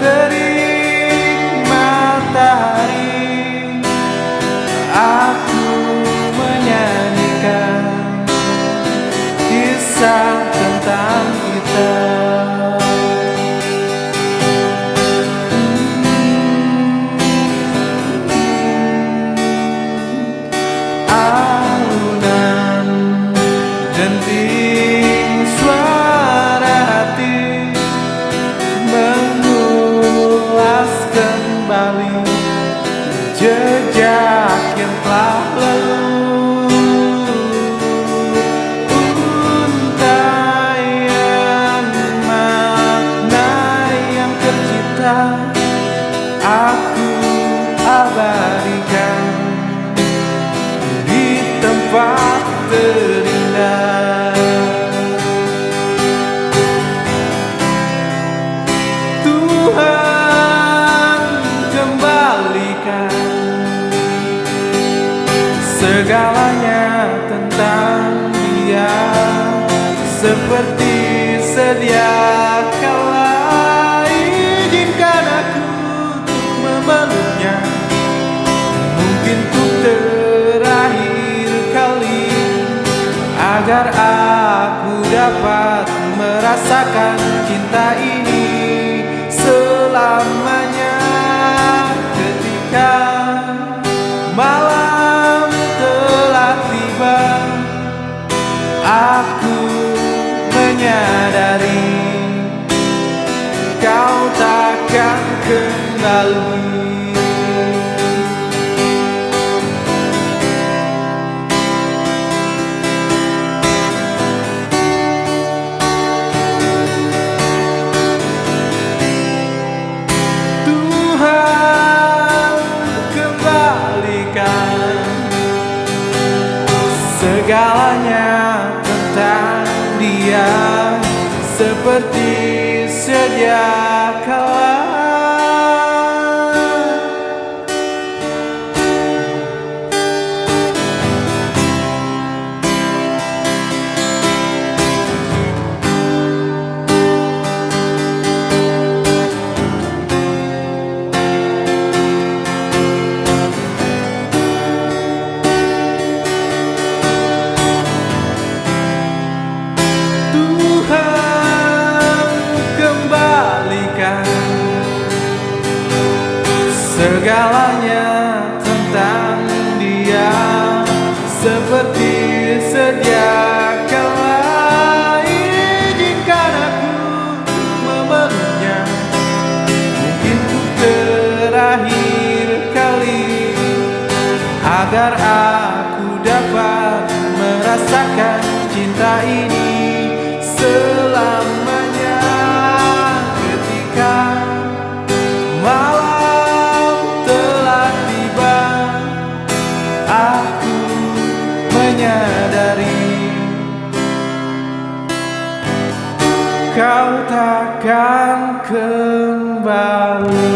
terik matahari Aku menyanyikan kisah tentang kita telah lalu untayan makna yang tercipta aku abadikan di tempat terindah segalanya tentang dia. Seperti sedia kala izinkan aku untuk memeluknya. Mungkin untuk terakhir kali agar aku dapat merasakan cinta ini kembali. Tuhan kembalikan segalanya tentang dia. Seperti sedia segalanya tentang dia. Seperti sedia kala izinkan aku memeluknya. Mungkin untuk terakhir kali agar aku Khao tha kau takkan kembali.